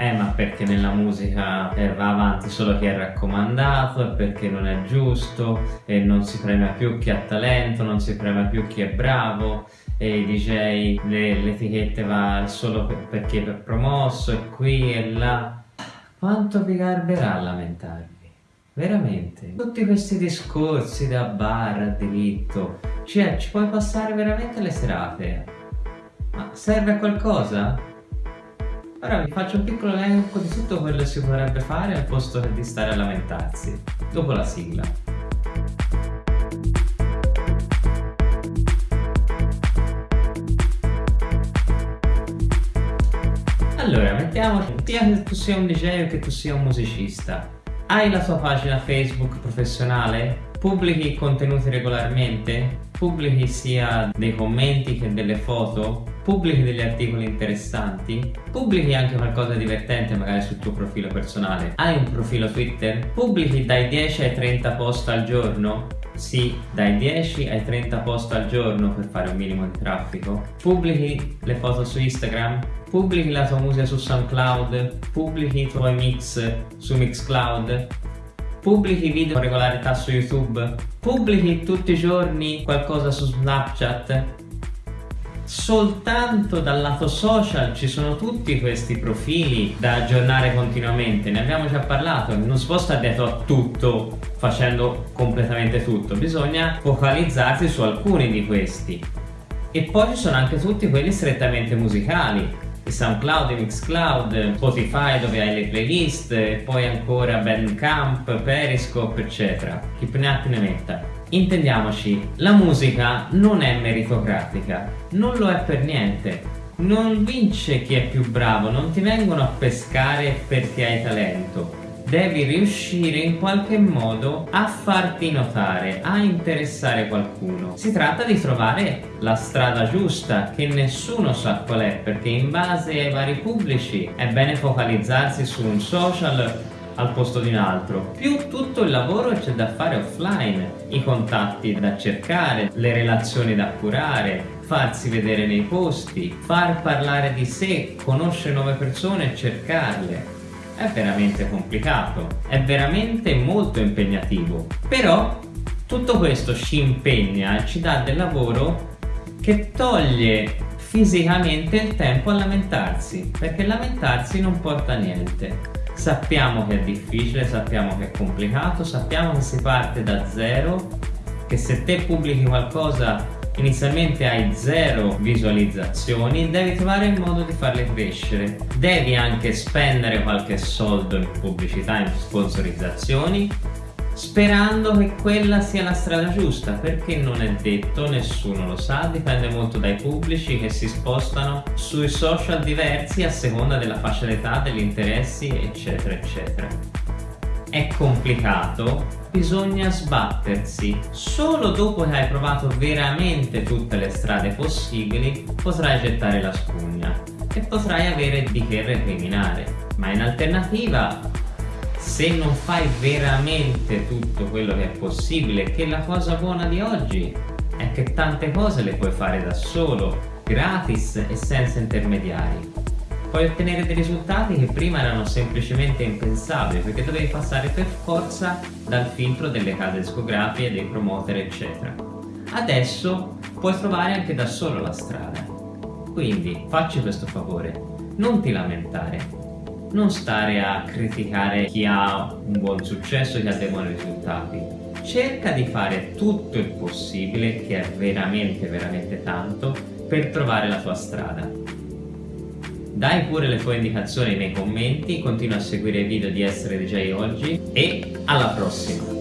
eh ma perché nella musica eh, va avanti solo chi è raccomandato e perché non è giusto e non si premia più chi ha talento, non si premia più chi è bravo e i DJ, le, le etichette va solo per, chi è promosso e qui e là. Quanto vi garberà a lamentarvi? Veramente? Tutti questi discorsi da bar a diritto, cioè ci puoi passare veramente le serate? Ma serve a qualcosa? Ora vi faccio un piccolo elenco di tutto quello che si potrebbe fare al posto di stare a lamentarsi, dopo la sigla. Allora, mettiamoci, sia che tu sia un DJ o che tu sia un musicista. Hai la tua pagina Facebook professionale? Pubblichi contenuti regolarmente? Pubblichi sia dei commenti che delle foto? Pubblichi degli articoli interessanti? Pubblichi anche qualcosa di divertente magari sul tuo profilo personale? Hai un profilo Twitter? Pubblichi dai 10 ai 30 post al giorno? Sì, dai 10 ai 30 post al giorno per fare un minimo di traffico. Pubblichi le foto su Instagram? Pubblichi la tua musica su SoundCloud? Pubblichi i tuoi mix su Mixcloud? Pubblichi video. Con regolarità su YouTube, pubblichi tutti i giorni qualcosa su Snapchat, soltanto dal lato social ci sono tutti questi profili da aggiornare continuamente, ne abbiamo già parlato, non si può stare dietro a tutto facendo completamente tutto, bisogna focalizzarsi su alcuni di questi. E poi ci sono anche tutti quelli strettamente musicali, SoundCloud, Mixcloud, Spotify dove hai le playlist, poi ancora Bandcamp, Periscope eccetera, chi ne ha ne metta. Intendiamoci, la musica non è meritocratica, non lo è per niente. Non vince chi è più bravo, non ti vengono a pescare perché hai talento devi riuscire in qualche modo a farti notare, a interessare qualcuno. Si tratta di trovare la strada giusta che nessuno sa qual è perché in base ai vari pubblici è bene focalizzarsi su un social al posto di un altro, più tutto il lavoro c'è da fare offline, i contatti da cercare, le relazioni da curare, farsi vedere nei posti, far parlare di sé, conoscere nuove persone e cercarle è veramente complicato, è veramente molto impegnativo. Però tutto questo ci impegna e ci dà del lavoro che toglie fisicamente il tempo a lamentarsi, perché lamentarsi non porta a niente. Sappiamo che è difficile, sappiamo che è complicato, sappiamo che si parte da zero, che se te pubblichi qualcosa inizialmente hai zero visualizzazioni devi trovare il modo di farle crescere. Devi anche spendere qualche soldo in pubblicità in sponsorizzazioni sperando che quella sia la strada giusta perché non è detto, nessuno lo sa, dipende molto dai pubblici che si spostano sui social diversi a seconda della fascia d'età, degli interessi eccetera eccetera è complicato, bisogna sbattersi. Solo dopo che hai provato veramente tutte le strade possibili potrai gettare la spugna e potrai avere di che recriminare. Ma in alternativa, se non fai veramente tutto quello che è possibile, che la cosa buona di oggi è che tante cose le puoi fare da solo, gratis e senza intermediari puoi ottenere dei risultati che prima erano semplicemente impensabili perché dovevi passare per forza dal filtro delle case discografiche, dei promoter eccetera. Adesso puoi trovare anche da solo la strada. Quindi facci questo favore, non ti lamentare, non stare a criticare chi ha un buon successo, chi ha dei buoni risultati. Cerca di fare tutto il possibile, che è veramente veramente tanto, per trovare la tua strada. Dai pure le tue indicazioni nei commenti, continua a seguire i video di Essere DJ Oggi e alla prossima!